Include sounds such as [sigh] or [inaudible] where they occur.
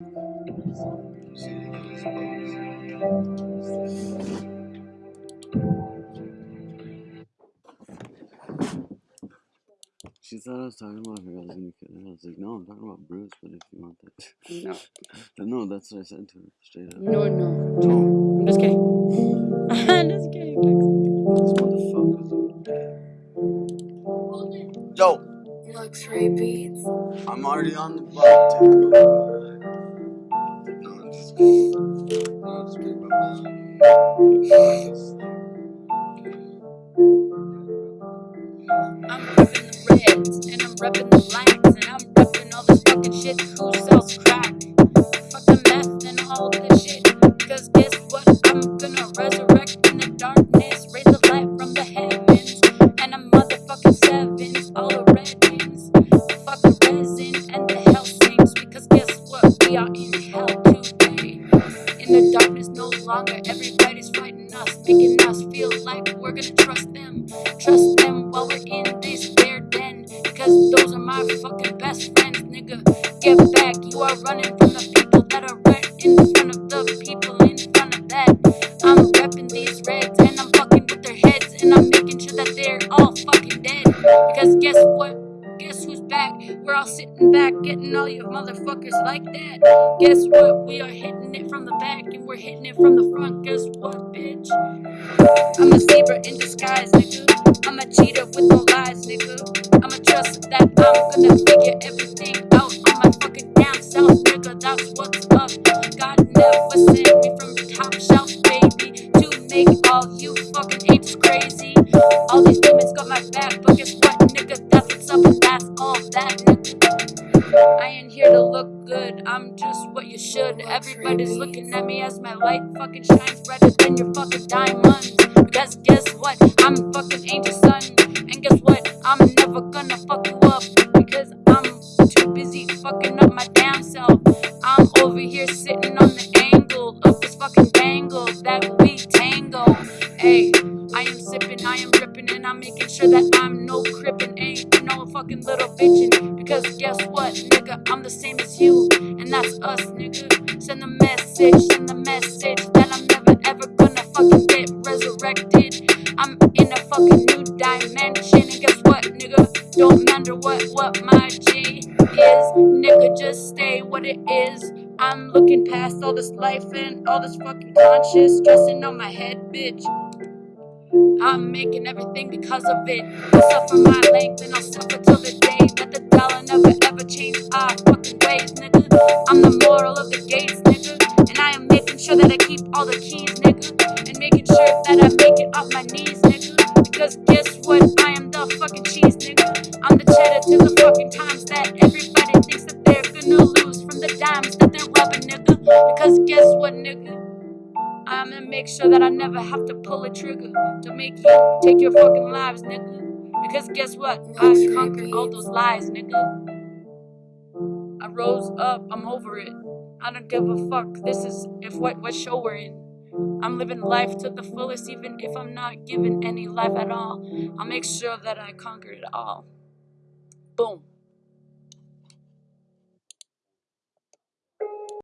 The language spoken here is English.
She thought I was talking about her. I was gonna kill her. I was like, no, I'm talking about Bruce. But if you want that, [laughs] No. No, that's what I said to her straight up. No, no. I'm just kidding. [laughs] I'm just kidding. This motherfucker's Yo, Luxury beats. I'm already on the block. I'm repping the reds, and I'm repping the blacks, and I'm repping all this fucking shit. Everybody's fighting us, making us feel like we're gonna trust them. Trust them while we're in this bear den. Because those are my fucking best friends, nigga. Get back, you are running from the people that are right in front of the people in front of that. I'm repping these reds and I'm fucking with their heads and I'm making sure that they're all fucking dead. Because guess what? Back? We're all sitting back, getting all you motherfuckers like that. Guess what? We are hitting it from the back and we're hitting it from the front. Guess what, bitch? I'm a zebra in disguise, nigga. I'm a cheater with no lies, nigga. I'm a trust that I'm gonna figure everything out on my fucking damn self, nigga. That's what's up. God never sent me from but guess what, nigga? That's up, that's all that. I ain't here to look good, I'm just what you should. Everybody's looking at me as my light fucking shines brighter than your fucking diamonds. Because guess what? I'm fucking angel son. And guess what? I'm never gonna fuck you up. Because I'm too busy fucking up my damn self. I'm over here sitting on the angle of this fucking bangle that we tangle. Hey, I am sipping, I am ripping, and I'm making sure that I'm no crippin', ain't no fucking little bitchin'. Because guess what, nigga? I'm the same as you, and that's us, nigga. Send the message, send the message that I'm never ever gonna fucking get resurrected. I'm in a fucking new dimension, and guess what, nigga? Don't matter what what my G is, nigga. Just stay what it is. I'm looking past all this life and all this fucking conscious stressing on my head, bitch. I'm making everything because of it. I suffer my length and I'll suffer till the day that the dollar never ever change our fucking ways, nigga. I'm the moral of the gates, nigga. And I am making sure that I keep all the keys, nigga. And making sure that I make it off my knees, nigga. Because guess what? I am the fucking cheese, nigga. I'm gonna make sure that I never have to pull a trigger to make you take your fucking lives, nigga. Because guess what? I conquered all those lies, nigga. I rose up, I'm over it. I don't give a fuck. This is if what what show we're in. I'm living life to the fullest, even if I'm not given any life at all. I'll make sure that I conquer it all. Boom.